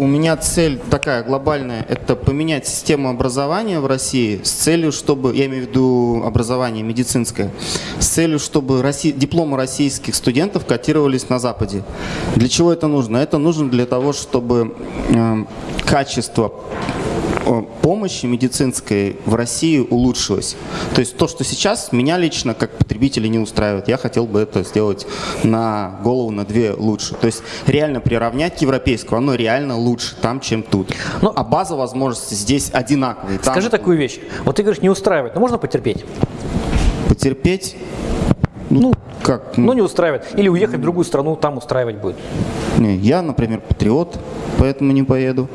у меня цель такая глобальная, это поменять систему образования в России с целью, чтобы, я имею в виду образование медицинское, с целью, чтобы Росси- дипломы российских студентов котировались на Западе. Для чего это нужно? Это нужно для того, чтобы э, качество э, помощи медицинской в России улучшилось. То есть то, что сейчас меня лично как потребителя не устраивает, я хотел бы это сделать на голову, на две лучше. То есть реально приравнять к европейскому, оно реально лучше там, чем тут. Ну, а база возможностей здесь одинаковые. Там Скажи такую вещь. Вот ты говоришь, не устраивает, но можно потерпеть? Потерпеть, Ну, как? ну не устраивает. Или уехать в другую страну, там устраивать будет. Не, я, например, патриот, поэтому не поеду.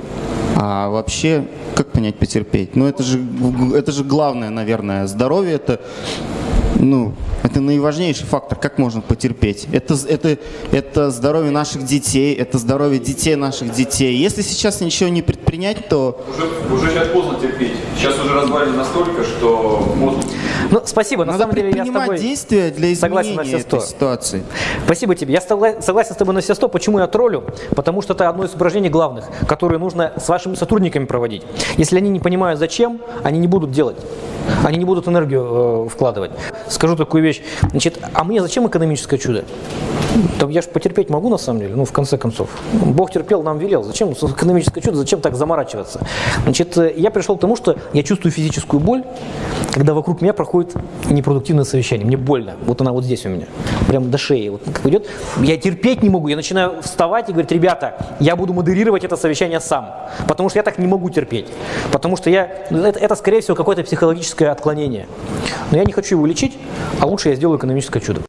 А вообще, как понять потерпеть? Ну это же, это же главное, наверное. Здоровье это, ну, это наиважнейший фактор. Как можно потерпеть? Это, это, это здоровье наших детей, это здоровье детей наших детей. Если сейчас ничего не предпринять, то Уже, уже сейчас поздно терпеть. Сейчас уже развалено настолько, что поздно. Ну, спасибо. На надо самом деле я с предпринимать тобой действия для согласен на изменения все этой ситуации. Спасибо тебе. Я согла- согласен с тобой на все сто. Почему я троллю? Потому что это одно из упражнений главных, которые нужно с вашими сотрудниками проводить. Если они не понимают зачем, они не будут делать. Они не будут энергию э, вкладывать. Скажу такую вещь. Значит, а мне зачем экономическое чудо? Там я же потерпеть могу на самом деле, ну в конце концов. Бог терпел, нам велел. Зачем экономическое чудо, зачем так заморачиваться? Значит, э, я пришел к тому, что я чувствую физическую боль, когда вокруг меня проходит непродуктивное совещание. Мне больно. Вот она вот здесь у меня. Прям до шеи. Вот как идет. Я терпеть не могу. Я начинаю вставать и говорить, ребята, я буду модерировать это совещание сам. Потому что я так не могу терпеть. Потому что я, ну, это, это скорее всего какое-то психологическое отклонение. Но я не хочу его лечить, а лучше я сделаю экономическое чудо.